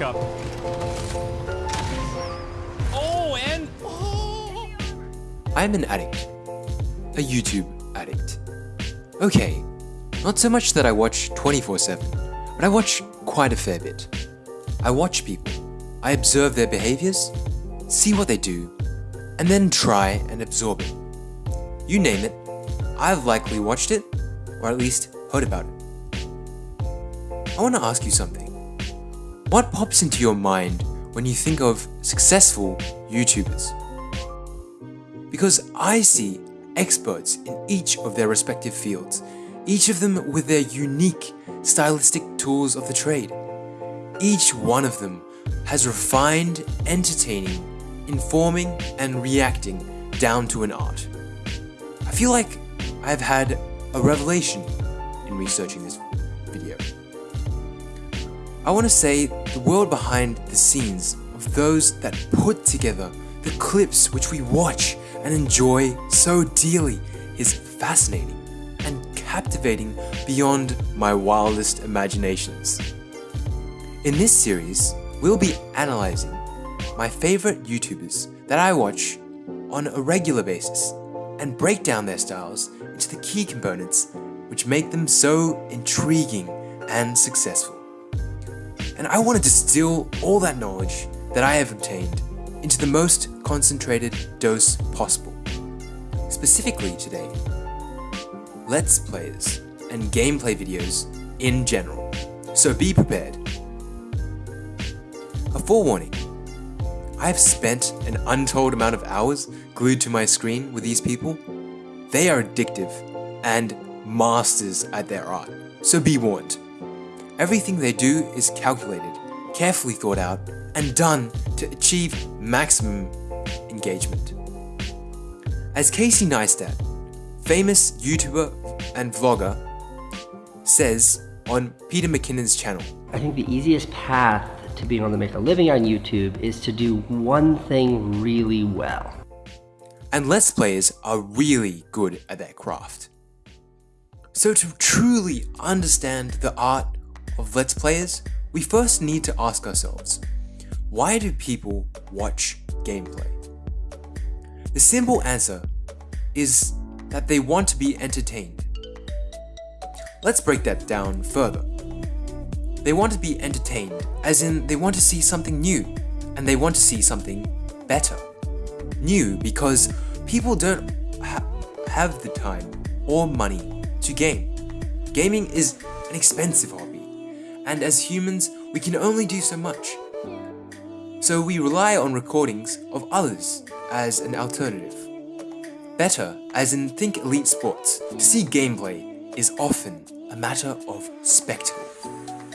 Alright, now bring on your backup. Oh, and. Oh. I'm an addict. A YouTube addict. Okay, not so much that I watch 24 7, but I watch quite a fair bit. I watch people, I observe their behaviors, see what they do, and then try and absorb it. You name it, I've likely watched it, or at least heard about it. I want to ask you something. What pops into your mind when you think of successful YouTubers? Because I see experts in each of their respective fields, each of them with their unique stylistic tools of the trade. Each one of them has refined, entertaining, informing, and reacting down to an art. I feel like I've had a revelation in researching this. I want to say the world behind the scenes of those that put together the clips which we watch and enjoy so dearly is fascinating and captivating beyond my wildest imaginations. In this series, we'll be analyzing my favorite YouTubers that I watch on a regular basis and break down their styles into the key components which make them so intriguing and successful. And I want to distill all that knowledge that I have obtained into the most concentrated dose possible. Specifically today, Let's Plays and gameplay videos in general. So be prepared. A forewarning. I have spent an untold amount of hours glued to my screen with these people. They are addictive and masters at their art, so be warned. Everything they do is calculated, carefully thought out, and done to achieve maximum engagement. As Casey Neistat, famous YouTuber and vlogger, says on Peter McKinnon's channel, I think the easiest path to being able to make a living on YouTube is to do one thing really well. And Let's Players are really good at their craft. So to truly understand the art of Let's Players, we first need to ask ourselves, why do people watch gameplay? The simple answer is that they want to be entertained. Let's break that down further. They want to be entertained, as in they want to see something new, and they want to see something better. New because people don't ha have the time or money to game. Gaming is an expensive hobby, and as humans, we can only do so much. So we rely on recordings of others as an alternative. Better, as in think elite sports, to see gameplay is often a matter of spectacle.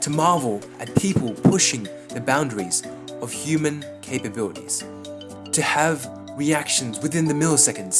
To marvel at people pushing the boundaries of human capabilities. To have reactions within the milliseconds.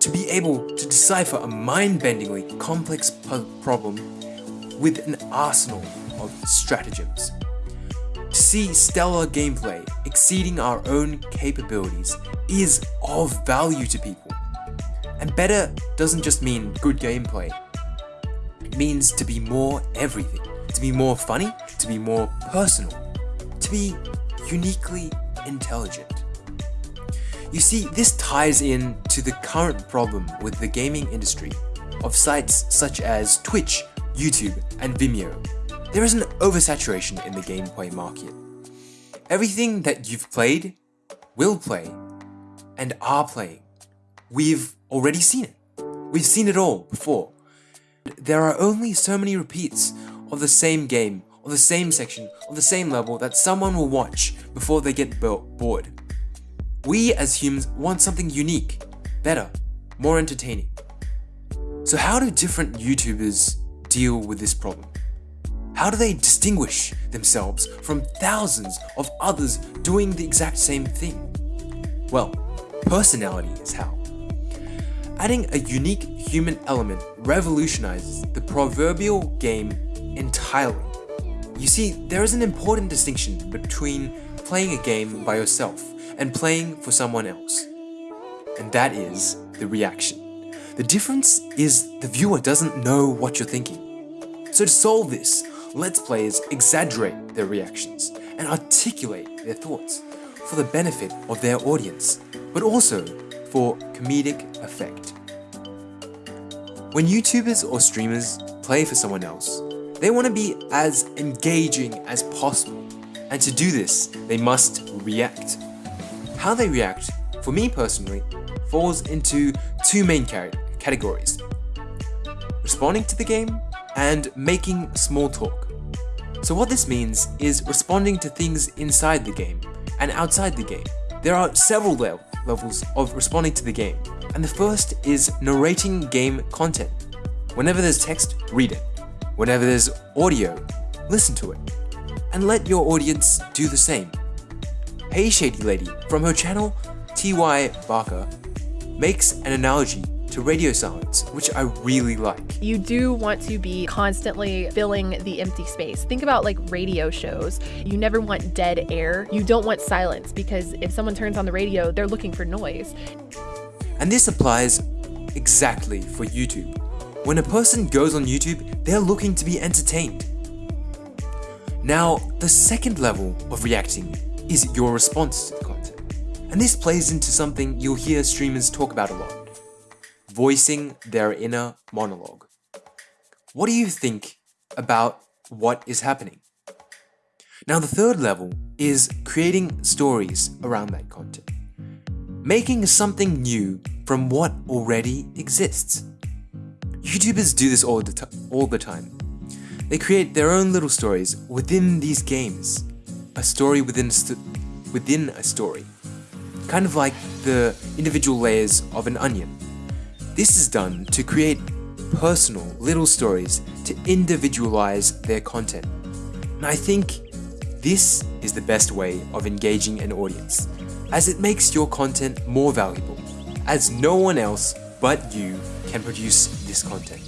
To be able to decipher a mind-bendingly complex problem with an arsenal stratagems. See stellar gameplay exceeding our own capabilities is of value to people. And better doesn't just mean good gameplay. It means to be more everything. To be more funny, to be more personal, to be uniquely intelligent. You see, this ties in to the current problem with the gaming industry of sites such as Twitch, YouTube, and Vimeo. There is an oversaturation in the gameplay market. Everything that you've played, will play, and are playing, we've already seen it. We've seen it all before. There are only so many repeats of the same game, of the same section, of the same level that someone will watch before they get bored. We as humans want something unique, better, more entertaining. So how do different YouTubers deal with this problem? How do they distinguish themselves from thousands of others doing the exact same thing? Well, personality is how. Adding a unique human element revolutionizes the proverbial game entirely. You see, there is an important distinction between playing a game by yourself and playing for someone else. And that is the reaction. The difference is the viewer doesn't know what you're thinking. So to solve this, Let's Players exaggerate their reactions and articulate their thoughts for the benefit of their audience, but also for comedic effect. When YouTubers or streamers play for someone else, they want to be as engaging as possible, and to do this, they must react. How they react, for me personally, falls into two main categories responding to the game and making small talk. So, what this means is responding to things inside the game and outside the game. There are several le levels of responding to the game, and the first is narrating game content. Whenever there's text, read it. Whenever there's audio, listen to it. And let your audience do the same. Hey Shady Lady from her channel TY Barker makes an analogy to radio silence, which I really like. You do want to be constantly filling the empty space. Think about like radio shows. You never want dead air. You don't want silence because if someone turns on the radio, they're looking for noise. And this applies exactly for YouTube. When a person goes on YouTube, they're looking to be entertained. Now, the second level of reacting is your response to the content. And this plays into something you'll hear streamers talk about a lot voicing their inner monologue. What do you think about what is happening? Now, the third level is creating stories around that content, making something new from what already exists. YouTubers do this all the, all the time. They create their own little stories within these games, a story within within a story, kind of like the individual layers of an onion. This is done to create personal little stories to individualize their content. And I think this is the best way of engaging an audience, as it makes your content more valuable, as no one else but you can produce this content.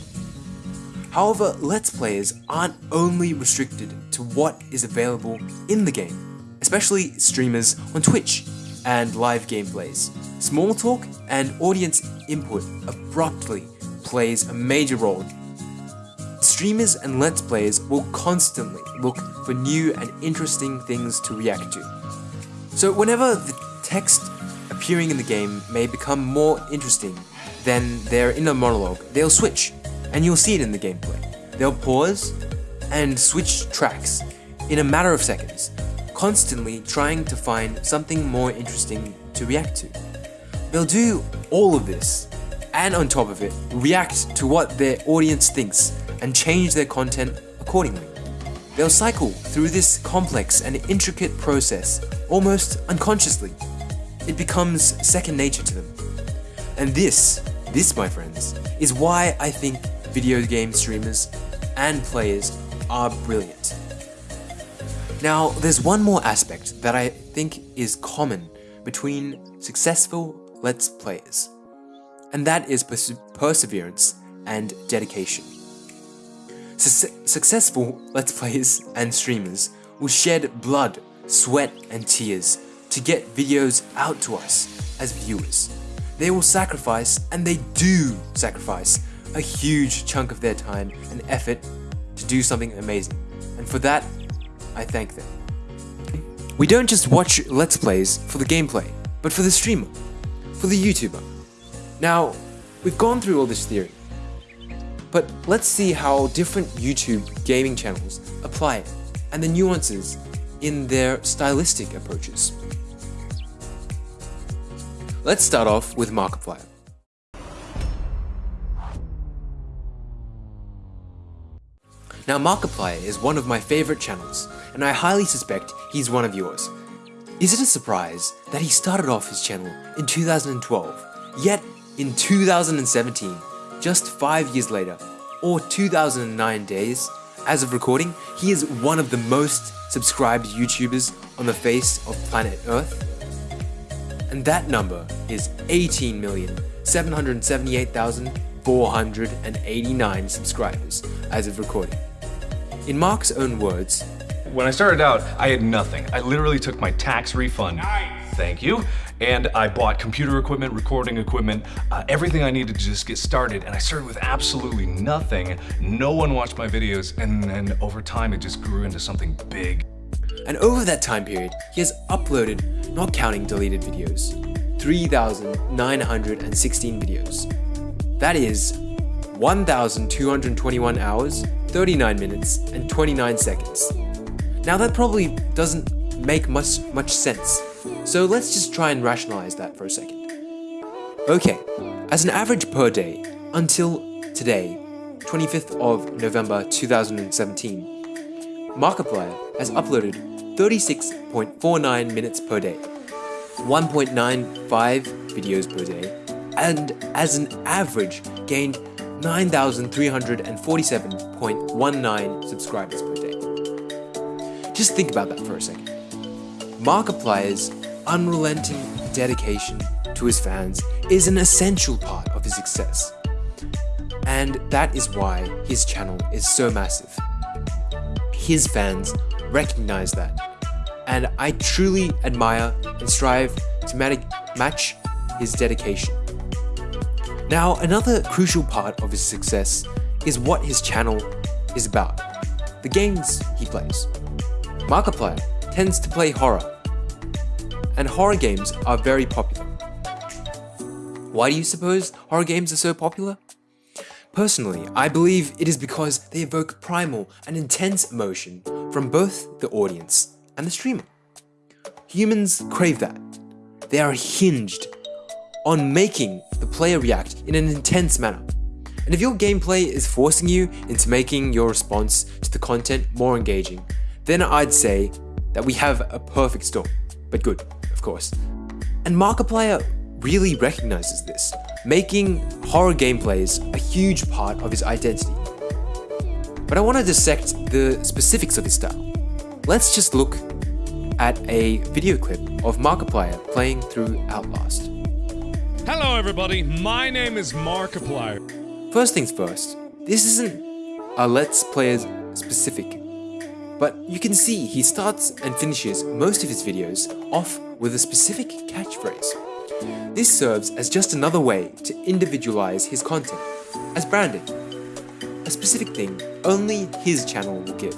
However, Let's Players aren't only restricted to what is available in the game, especially streamers on Twitch and live gameplays. Small talk and audience input abruptly plays a major role. Streamers and Let's Players will constantly look for new and interesting things to react to. So whenever the text appearing in the game may become more interesting than their inner monologue, they'll switch, and you'll see it in the gameplay. They'll pause and switch tracks in a matter of seconds, constantly trying to find something more interesting to react to. They'll do all of this, and on top of it, react to what their audience thinks and change their content accordingly. They'll cycle through this complex and intricate process almost unconsciously. It becomes second nature to them. And this, this my friends, is why I think video game streamers and players are brilliant. Now, there's one more aspect that I think is common between successful Let's Players, and that is pers perseverance and dedication. Su successful Let's Players and streamers will shed blood, sweat, and tears to get videos out to us as viewers. They will sacrifice, and they do sacrifice, a huge chunk of their time and effort to do something amazing. And for that, I thank them. We don't just watch Let's Plays for the gameplay, but for the streamer, for the YouTuber. Now, we've gone through all this theory, but let's see how different YouTube gaming channels apply it, and the nuances in their stylistic approaches. Let's start off with Markiplier. Now Markiplier is one of my favorite channels, and I highly suspect he's one of yours. Is it a surprise that he started off his channel in 2012, yet in 2017, just 5 years later, or 2009 days, as of recording, he is one of the most subscribed YouTubers on the face of planet Earth? And that number is 18,778,489 subscribers as of recording. In Mark's own words, when I started out, I had nothing. I literally took my tax refund. Nice. Thank you. and I bought computer equipment, recording equipment, uh, everything I needed to just get started. And I started with absolutely nothing. No one watched my videos, and then over time it just grew into something big. And over that time period, he has uploaded, not counting deleted videos, 3,916 videos. That is 1,221 hours, 39 minutes, and 29 seconds. Now that probably doesn't make much, much sense, so let's just try and rationalize that for a second. Okay, as an average per day, until today, 25th of November 2017, Markiplier has uploaded 36.49 minutes per day, 1.95 videos per day, and as an average gained 9,347.19 subscribers per day. Just think about that for a second. Markiplier's unrelenting dedication to his fans is an essential part of his success. And that is why his channel is so massive. His fans recognize that. And I truly admire and strive to match his dedication. Now, another crucial part of his success is what his channel is about. The games he plays. Markiplier tends to play horror, and horror games are very popular. Why do you suppose horror games are so popular? Personally, I believe it is because they evoke primal and intense emotion from both the audience and the streamer. Humans crave that. They are hinged on making the player react in an intense manner. And if your gameplay is forcing you into making your response to the content more engaging, then I'd say that we have a perfect storm. But good, of course. And Markiplier really recognizes this, making horror gameplays a huge part of his identity. But I want to dissect the specifics of his style. Let's just look at a video clip of Markiplier playing through Outlast. Hello everybody, my name is Markiplier. First things first, this isn't a Let's Players specific, but you can see he starts and finishes most of his videos off with a specific catchphrase. This serves as just another way to individualize his content, as branding, a specific thing only his channel will give.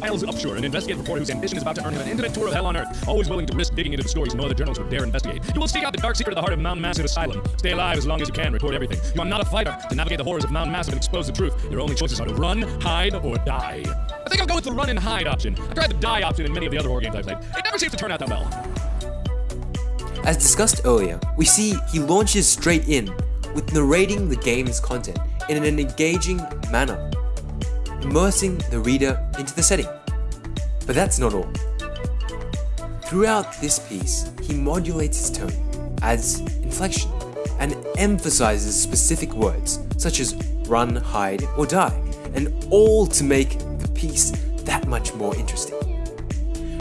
Miles Upshur, an investigative reporter whose ambition is about to earn him an intimate tour of hell on Earth, always willing to risk digging into the stories no other journalists would dare investigate. You will seek out the dark secret of the heart of Mount Massive Asylum. Stay alive as long as you can, report everything. You are not a fighter. To navigate the horrors of Mount Massive and expose the truth, your only choices are to run, hide, or die. I think I'll go with the run and hide option. I tried the die option in many of the other horror games I've played. It never seems to turn out that well. As discussed earlier, we see he launches straight in with narrating the game's content in an engaging manner, immersing the reader into the setting. But that's not all. Throughout this piece, he modulates his tone, adds inflection, and emphasizes specific words such as run, hide, or die, and all to make the piece that much more interesting.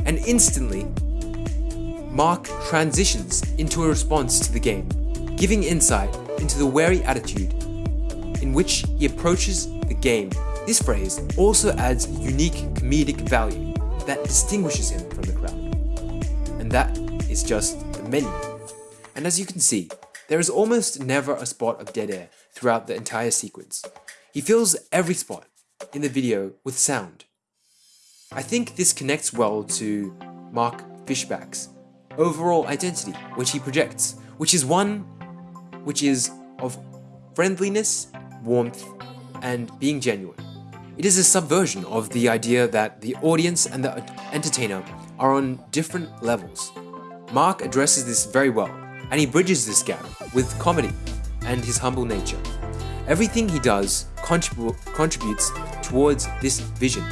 And instantly, Mark transitions into a response to the game, giving insight into the wary attitude in which he approaches the game. This phrase also adds unique comedic value that distinguishes him from the crowd. And that is just the menu. And as you can see, there is almost never a spot of dead air throughout the entire sequence. He fills every spot in the video with sound. I think this connects well to Mark Fischbach's overall identity, which he projects, which is one which is of friendliness, warmth, and being genuine. It is a subversion of the idea that the audience and the entertainer are on different levels. Mark addresses this very well, and he bridges this gap with comedy and his humble nature. Everything he does contrib contributes towards this vision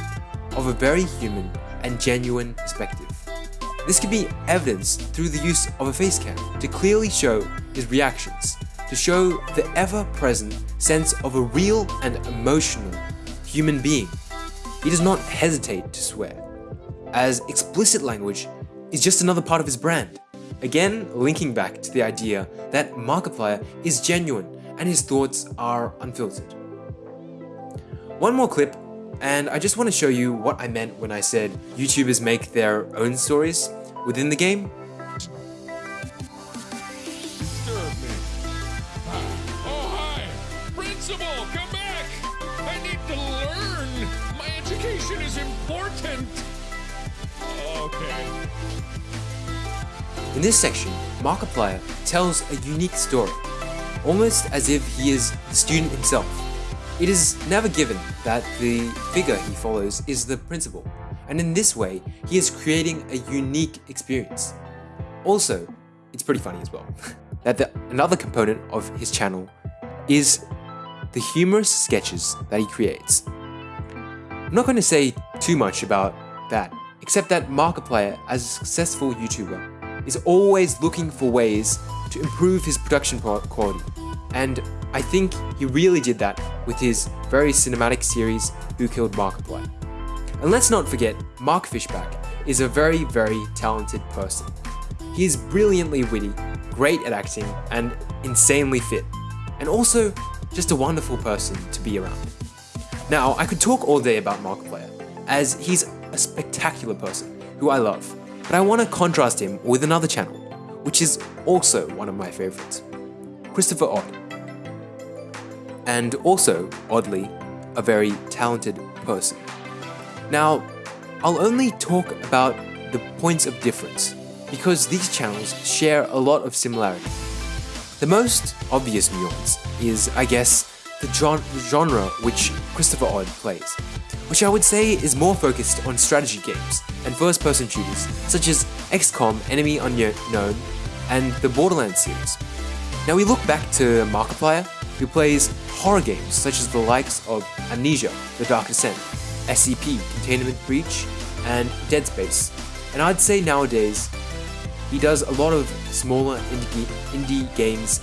of a very human and genuine perspective. This can be evidenced through the use of a face cam to clearly show his reactions, to show the ever-present sense of a real and emotional human being. He does not hesitate to swear, as explicit language is just another part of his brand. Again, linking back to the idea that Markiplier is genuine and his thoughts are unfiltered. One more clip, and I just want to show you what I meant when I said YouTubers make their own stories within the game. Oh, hi! Principal, come back! I need to learn! My education is important! Okay. In this section, Markiplier tells a unique story, almost as if he is the student himself. It is never given that the figure he follows is the principal, and in this way, he is creating a unique experience. Also, it's pretty funny as well, that the, another component of his channel is the humorous sketches that he creates. I'm not going to say too much about that, except that Markiplier, as a successful YouTuber, is always looking for ways to improve his production quality, and I think he really did that with his very cinematic series Who Killed Markiplier. And let's not forget, Mark Fischbach is a very, very talented person. He is brilliantly witty, great at acting, and insanely fit, and also just a wonderful person to be around. Now, I could talk all day about Markiplier, as he's a spectacular person who I love, but I want to contrast him with another channel, which is also one of my favorites, Christopher Odd and also, oddly, a very talented person. Now, I'll only talk about the points of difference, because these channels share a lot of similarity. The most obvious nuance is, I guess, the genre which Christopher Odd plays, which I would say is more focused on strategy games and first-person shooters such as XCOM Enemy Unknown and the Borderlands series. Now we look back to Markiplier, who plays horror games such as the likes of Amnesia, The Dark Descent, SCP, Containment Breach, and Dead Space. And I'd say nowadays, he does a lot of smaller indie, indie games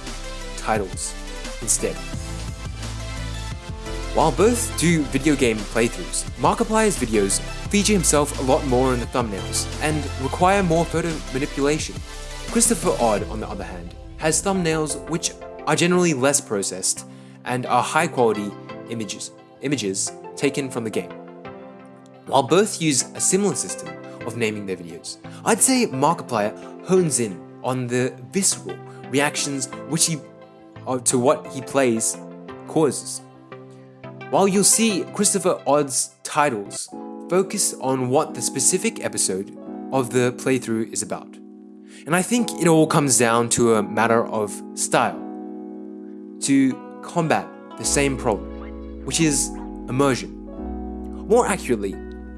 titles instead. While both do video game playthroughs, Markiplier's videos feature himself a lot more in the thumbnails and require more photo manipulation. Christopher Odd, on the other hand, has thumbnails which are generally less processed and are high quality images, images taken from the game. While both use a similar system of naming their videos, I'd say Markiplier hones in on the visceral reactions which he uh, to what he plays causes. While you'll see Christopher Odd's titles focus on what the specific episode of the playthrough is about. And I think it all comes down to a matter of style to combat the same problem, which is immersion. More accurately,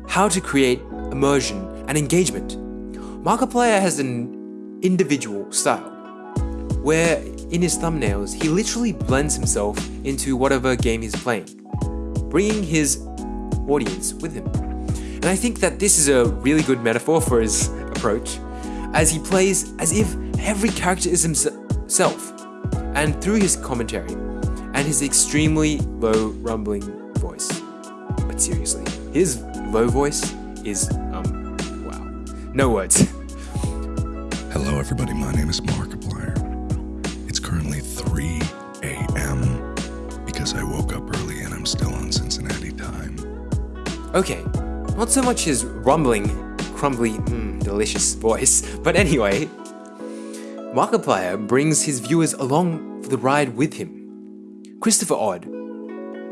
how to create immersion and engagement. Markiplier has an individual style, where in his thumbnails he literally blends himself into whatever game he's playing, bringing his audience with him. And I think that this is a really good metaphor for his approach, as he plays as if every character is himself, and through his commentary and his extremely low rumbling voice. But seriously, his low voice is, um, wow. No words. Hello everybody, my name is Markiplier. It's currently 3 a.m. because I woke up early and I'm still on Cincinnati time. Okay, not so much his rumbling, crumbly, mm, delicious voice, but anyway, Markiplier brings his viewers along for the ride with him. Christopher Odd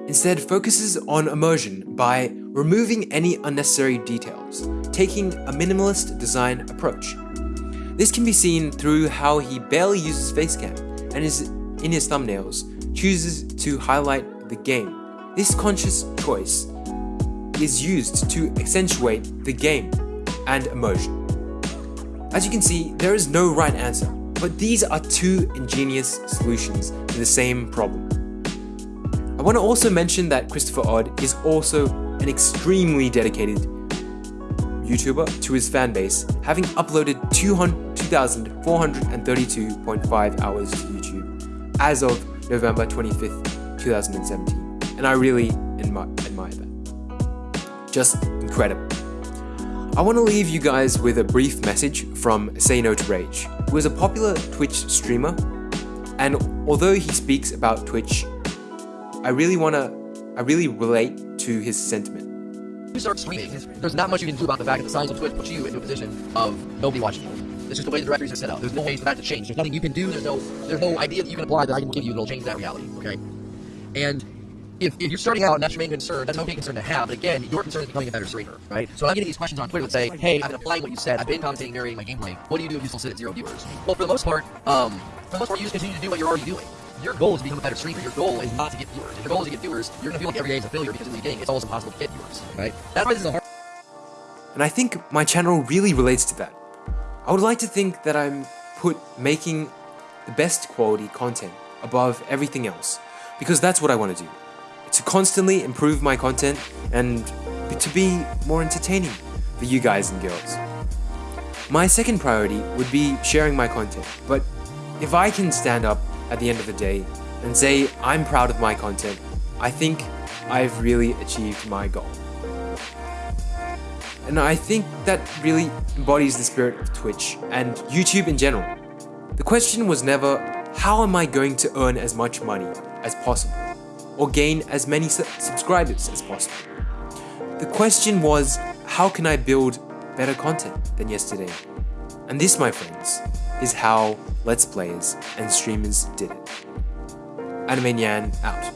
instead focuses on immersion by removing any unnecessary details, taking a minimalist design approach. This can be seen through how he barely uses facecam and is in his thumbnails chooses to highlight the game. This conscious choice is used to accentuate the game and immersion. As you can see, there is no right answer. But these are two ingenious solutions to the same problem. I want to also mention that Christopher Odd is also an extremely dedicated YouTuber to his fanbase, having uploaded 2,432.5 hours to YouTube as of November 25th, 2017. And I really admire that. Just incredible. I want to leave you guys with a brief message from Say No to Rage, who is a popular Twitch streamer, and although he speaks about Twitch, I really want to, I really relate to his sentiment. you start streaming, there's not much you can do about the fact that the size of Twitch puts you into a position of nobody watching you. Just the way the directories are set up. There's no way for that to change. There's nothing you can do. There's no there's no idea that you can apply that I can give you that'll change that reality. Okay. And if, if you're starting out and that's your main concern, that's an okay concern to have. But again, your concern is becoming a better streamer, right? So I'm getting these questions on Twitter that say, "Hey, I've been applying what you said. I've been commentating, narrating my gameplay. What do you do if you still sit at zero viewers?" Well, for the most part, um, for the most part, you just continue to do what you're already doing. Your goal is to become a better streamer. Your goal is not to get viewers. If your goal is to get viewers, you're gonna feel like every day is a failure because in the beginning, it's almost impossible to get viewers, right? That's why this is a hard. And I think my channel really relates to that. I would like to think that I'm put making the best quality content above everything else because that's what I want to do. To constantly improve my content and to be more entertaining for you guys and girls. My second priority would be sharing my content, but if I can stand up at the end of the day and say I'm proud of my content, I think I've really achieved my goal. And I think that really embodies the spirit of Twitch and YouTube in general. The question was never, how am I going to earn as much money as possible? Or gain as many su subscribers as possible? The question was, how can I build better content than yesterday? And this, my friends, is how Let's Players and streamers did it. Anime Nyan out.